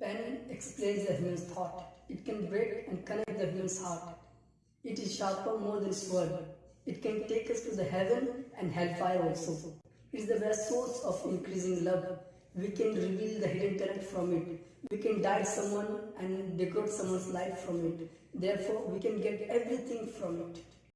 Pen explains the human's thought. It can break and connect the human's heart. It is sharper more than sword. It can take us to the heaven and hellfire also. It is the best source of increasing love. We can reveal the hidden talent from it. We can die someone and decode someone's life from it. Therefore, we can get everything from it.